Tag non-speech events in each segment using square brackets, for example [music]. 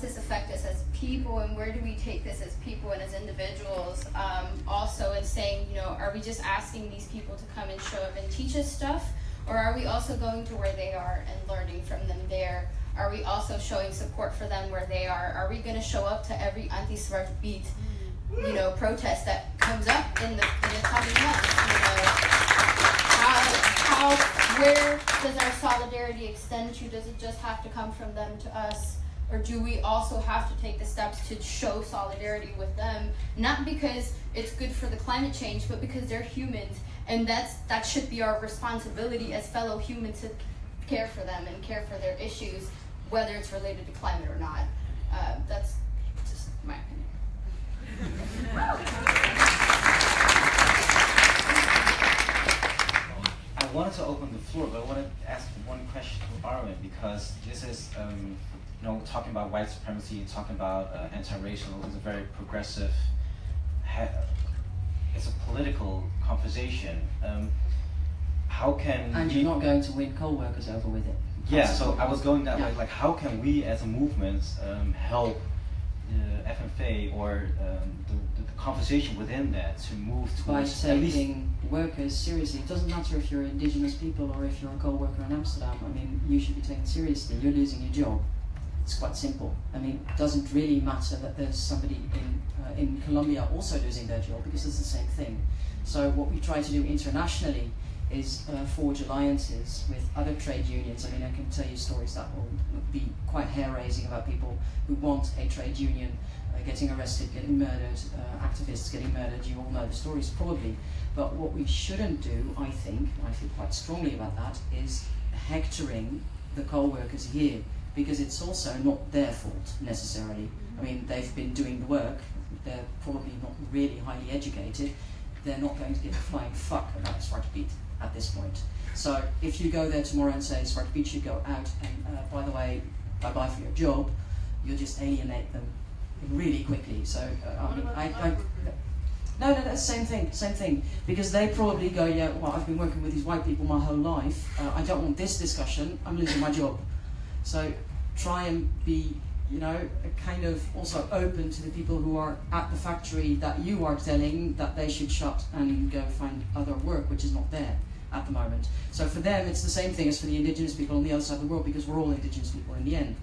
does this affect us as people and where do we take this as people and as individuals um, also in saying you know are we just asking these people to come and show up and teach us stuff? Or are we also going to where they are and learning from them there? Are we also showing support for them where they are? Are we going to show up to every anti-Zwarte Piet you know protest that comes up in the in the coming months? You know how how where does our solidarity extend to? Does it just have to come from them to us or do we also have to take the steps to show solidarity with them? Not because it's good for the climate change but because they're humans. And that's that should be our responsibility as fellow humans to care for them and care for their issues whether it's related to climate or not. Uh, that's just my opinion. I wanted to open the floor, but I want to ask one question to Armin because this is, um, you know, talking about white supremacy, talking about uh, anti-racial is a very progressive, it's a political conversation. Um, how can and you're not going to win coal workers over with it? Yeah, so I was going that yeah. way. Like, how can we as a movement um, help uh, FNV or um, the, the, conversation within that to move towards by taking workers seriously. It doesn't matter if you're indigenous people or if you're a coal worker in Amsterdam. I mean, you should be taken seriously. You're losing your job. It's quite simple. I mean, it doesn't really matter that there's somebody in uh, in Colombia also losing their job because it's the same thing. So what we try to do internationally is uh, forge alliances with other trade unions. I mean, I can tell you stories that will be quite hair-raising about people who want a trade union uh, getting arrested, getting murdered, uh, activists getting murdered. You all know the stories probably. But what we shouldn't do, I think, and I feel quite strongly about that, is hectoring the coal workers here because it's also not their fault necessarily. I mean, they've been doing the work. They're probably not really highly educated. They're not going to give a flying fuck about Zwarte Piet at this point. So if you go there tomorrow and say Zwarte Piet should go out and uh, by the way, bye bye for your job, you'll just alienate them really quickly. So uh, I, mean, I, I, no, no, that's the same thing, same thing. Because they probably go, yeah, well, I've been working with these white people my whole life. Uh, I don't want this discussion. I'm losing my job. So try and be, you know, kind of also open to the people who are at the factory that you are telling that they should shut and go find other work, which is not there at the moment. So for them, it's the same thing as for the indigenous people on the other side of the world because we're all indigenous people in the end.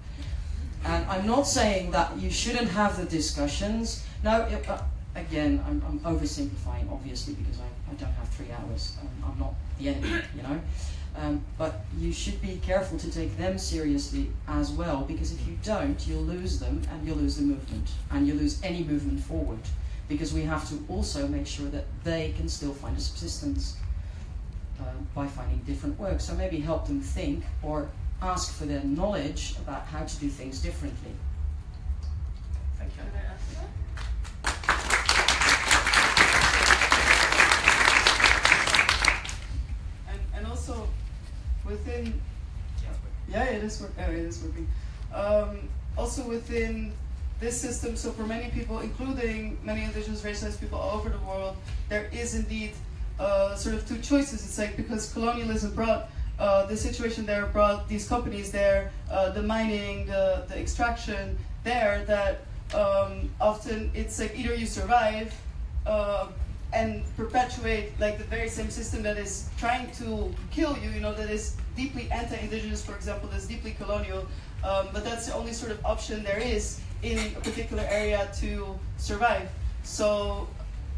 And I'm not saying that you shouldn't have the discussions. No, uh, again, I'm, I'm, oversimplifying, obviously, because I, I don't have three hours. I'm, I'm not the enemy, you know. Um, but you should be careful to take them seriously as well, because if you don't, you'll lose them and you'll lose the movement, and you'll lose any movement forward, because we have to also make sure that they can still find a subsistence uh, by finding different work. So maybe help them think or ask for their knowledge about how to do things differently. Thank you. And, and also within, yeah, it is, work, oh, it is working. Um, also within this system, so for many people, including many indigenous racialized people all over the world, there is indeed uh, sort of two choices. It's like because colonialism brought uh, the situation there, brought these companies there, uh, the mining, the, the extraction there, that um, often it's like either you survive uh, and perpetuate like the very same system that is trying to kill you, you know, that is deeply anti-indigenous, for example, that's deeply colonial, um, but that's the only sort of option there is in a particular area to survive. So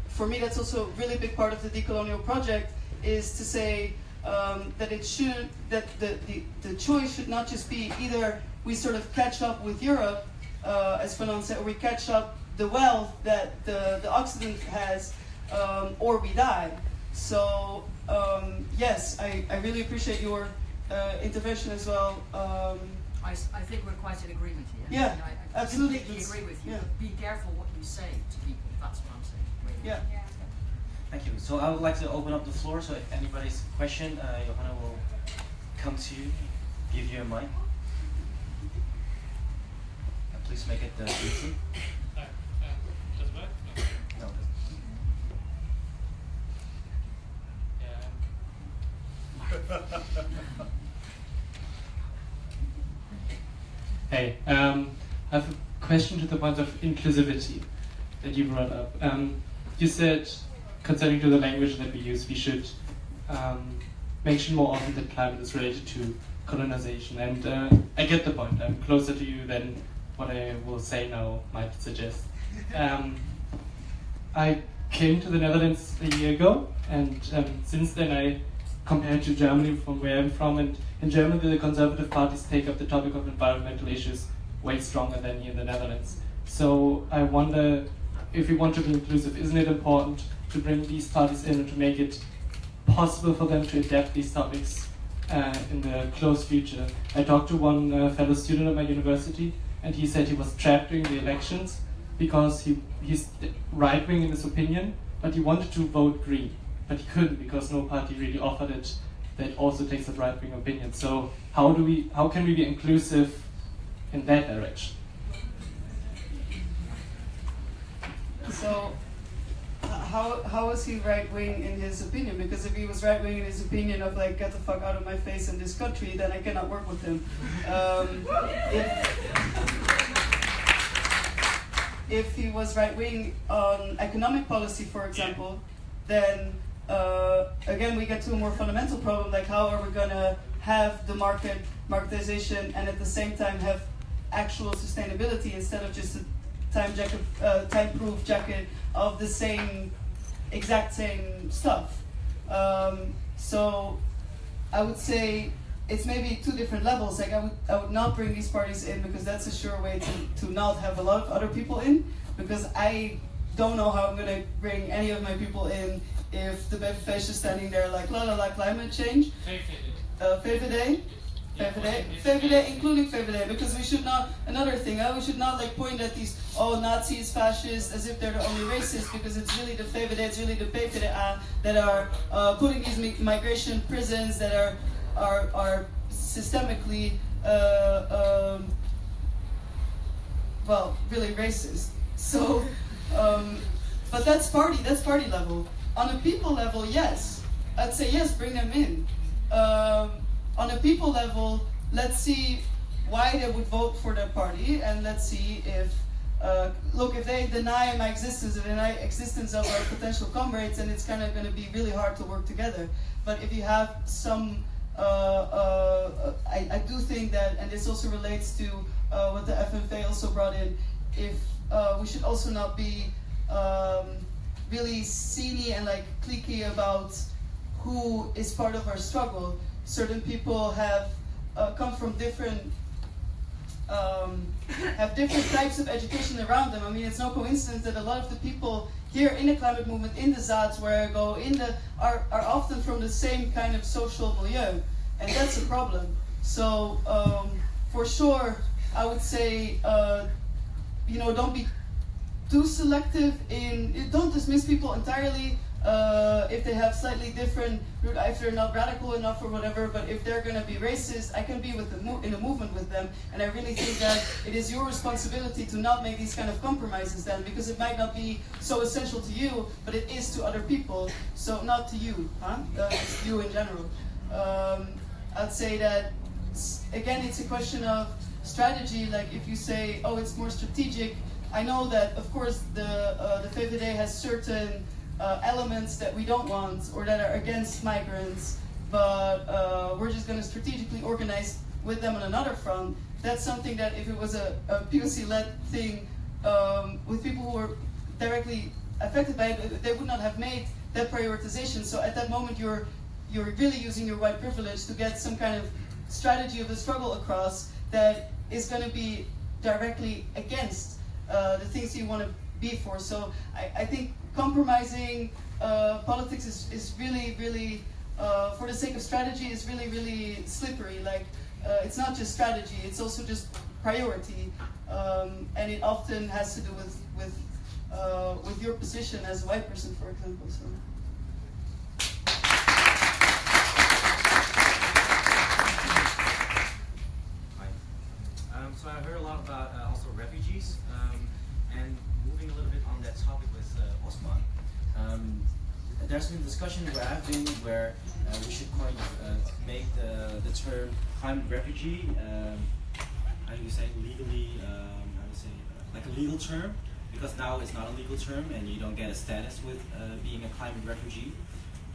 for me, that's also a really big part of the decolonial project is to say um, that it should, that the, the, the choice should not just be either we sort of catch up with Europe, uh, as Fanon said, or we catch up the wealth that the, the Occident has, um, or we die. So um, yes, I, I really appreciate your uh, intervention as well. Um, I, I think we're quite in agreement here. Yeah, I, I absolutely. completely agree with you. Yeah. Be careful what you say to people. That's what I'm saying. Really. Yeah. yeah. Thank you. So I would like to open up the floor. So if anybody's question, uh, Johanna will come to you, give you a mic. And please make it uh, easy. [laughs] hey, um, I have a question to the point of inclusivity that you brought up. Um, you said, concerning to the language that we use, we should um, mention more often that climate is related to colonization. And uh, I get the point. I'm closer to you than what I will say now might suggest. Um, I came to the Netherlands a year ago, and um, since then I compared to Germany from where I'm from, and in Germany the conservative parties take up the topic of environmental issues way stronger than here in the Netherlands. So I wonder if we want to be inclusive, isn't it important to bring these parties in and to make it possible for them to adapt these topics uh, in the close future? I talked to one uh, fellow student at my university, and he said he was trapped during the elections because he he's right wing in his opinion, but he wanted to vote green, but he couldn't because no party really offered it that also takes a right wing opinion. So how do we how can we be inclusive in that direction? So, h- how how was he right wing in his opinion? Because if he was right wing in his opinion of like get the fuck out of my face in this country, then I cannot work with him. Um, if, if he was right wing on economic policy, for example, then uh, again we get to a more fundamental problem like how are we gonna have the market marketization and at the same time have actual sustainability instead of just a time jacket, uh, time proof jacket of the same exact same stuff. Um, so I would say it's maybe two different levels. Like I would, I would not bring these parties in because that's a sure way to, to not have a lot of other people in. Because I don't know how I'm gonna bring any of my people in if the BFF is standing there like la la la climate change. Uh, VVD, VVD, VVD, including VVD, because we should not. Another thing, uh, we should not like point at these oh Nazis, fascists, as if they're the only racists, because it's really the VVD, it's really the PvdA that are uh, putting these mi- migration prisons that are are are systemically uh, um, well really racist. So, um, but that's party that's party level. On a people level, yes, I'd say yes, bring them in. Um, on a people level, let's see why they would vote for their party, and let's see if uh, look if they deny my existence, if deny existence of our potential comrades, then it's kind of going to be really hard to work together. But if you have some, uh, uh, I, I do think that, and this also relates to uh, what the FNV also brought in, if uh, we should also not be um, really seedy and like cliquey about who is part of our struggle. Certain people have uh, come from different um, have different types of education around them. I mean, it's no coincidence that a lot of the people here in the climate movement, in the ZADs where I go, in the are, are often from the same kind of social milieu, and that's a problem. So um, for sure, I would say, uh, you know, don't be too selective in. Don't dismiss people entirely uh, if they have slightly different, if they're not radical enough or whatever. But if they're going to be racist, I can be with the in a movement with them. And I really think that it is your responsibility to not make these kind of compromises then, because it might not be so essential to you, but it is to other people. So not to you, huh? Uh, you in general. Um, I'd say that again, it's a question of strategy. Like if you say, oh, it's more strategic. I know that, of course, the uh, the VVD has certain uh, elements that we don't want or that are against migrants, but uh, we're just going to strategically organize with them on another front. That's something that if it was a, a POC-led thing um, with people who were directly affected by it, they would not have made that prioritization. So at that moment, you're you're really using your white privilege to get some kind of strategy of the struggle across that is going to be directly against uh, the things you want to be for. So I, I think compromising uh, politics is, is really, really, uh, for the sake of strategy, is really, really slippery. Like, uh, it's not just strategy, it's also just priority. Um, and it often has to do with, with, uh, with your position as a white person, for example. So. Hi. Um, so I heard a lot about uh, also refugees, um, and moving a little bit on that topic with uh, Osman. Um, there's been discussion where I've been where uh, we should kind of uh, make the, the term climate refugee, um, how do you say, legally, um, how do you say, uh, legal term because now it's not a legal term and you don't get a status with uh, being a climate refugee.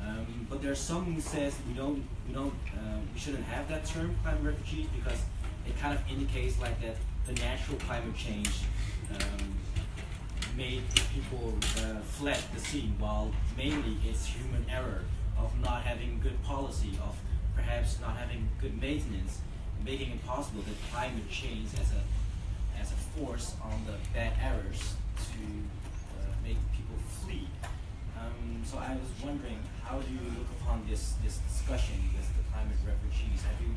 Um, but there's some who says we don't, we don't, uh, we shouldn't have that term, climate refugee because it kind of indicates like that the natural climate change um, made people uh, fled the scene, while mainly it's human error of not having good policy, of perhaps not having good maintenance, making it possible that climate change as a as a force on the bad errors to uh, make people flee. Um, so I was wondering, how do you look upon this this discussion with the climate refugees? Have you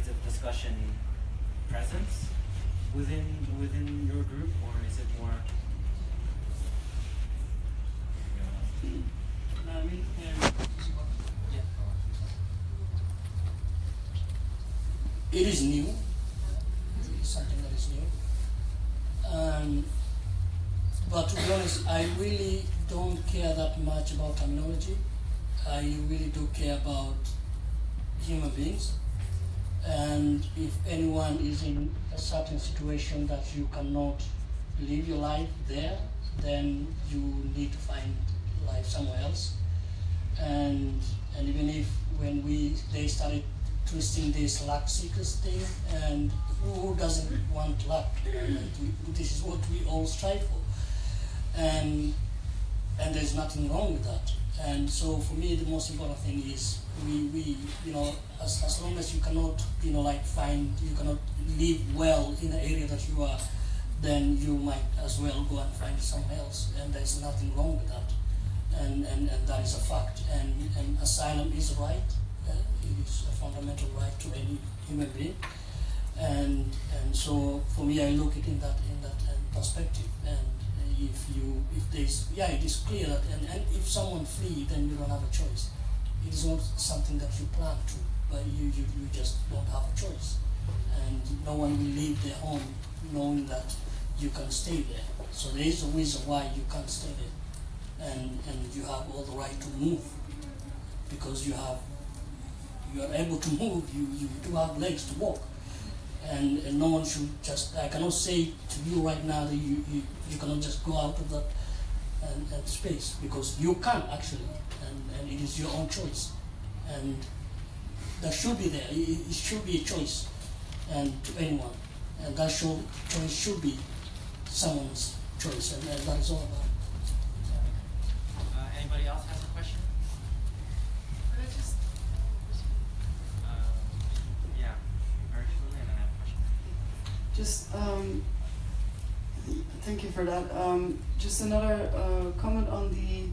is a discussion present within within your group, or is it more? I mean, um, Yeah. It is new. It is something that is new. Um, but to be honest, I really don't care that much about terminology. I really do care about human beings. And if anyone is in a certain situation that you cannot live your life there, then you need to find life somewhere else. And and even if when we they started twisting this luck seekers thing, and who, doesn't want luck? We, this is what we all strive for, and and there's nothing wrong with that. And so for me, the most important thing is we, we you know as, as long as you cannot you know like find you cannot live well in the area that you are, then you might as well go and find somewhere else. And there's nothing wrong with that and, and, and that is a fact. And, and asylum is a right, uh, it is a fundamental right to any human being. And, and so for me, I look at it in that, in that uh, perspective. And if you, if there's, yeah, it is clear that, and, and if someone flee, then you don't have a choice. It is not something that you plan to, but you, you, you just don't have a choice. And no one will leave their home knowing that you can stay there. So there is a reason why you can't stay there and, and you have all the right to move. Because you have you are able to move you, you do have legs to walk. And, and no one should just I cannot say to you right now that you, you, you cannot just go out of that and, and space because you can actually and, and it is your own choice. And that should be there it, it should be a choice and to anyone. And that should, choice should be someone's choice and, and that is all about it. Uh, anybody else has a question? Could I just Uh, yeah, Ursula, and I have a question. Just um, thank you for that. Um, just another uh, comment on the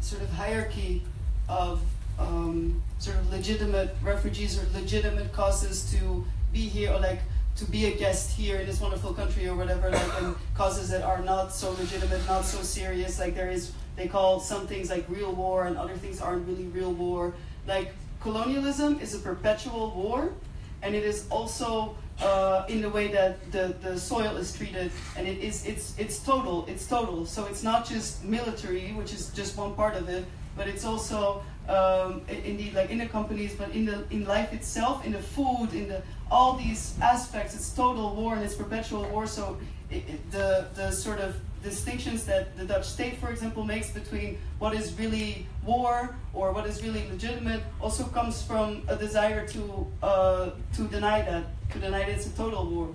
sort of hierarchy of um, sort of legitimate refugees or legitimate causes to be here or like to be a guest here in this wonderful country or whatever like and causes that are not so legitimate not so serious like there is they call some things like real war and other things aren't really real war like colonialism is a perpetual war and it is also uh, in the way that the, the soil is treated and it is it's it's total it's total. So it's not just military which is just one part of it but it's also um, indeed like in the companies but in the in life itself in the food in the all these aspects. It's total war and it's perpetual war so the the sort of distinctions that the Dutch state, for example, makes between what is really war or what is really legitimate also comes from a desire to uh, to deny that, to deny that it's a total war.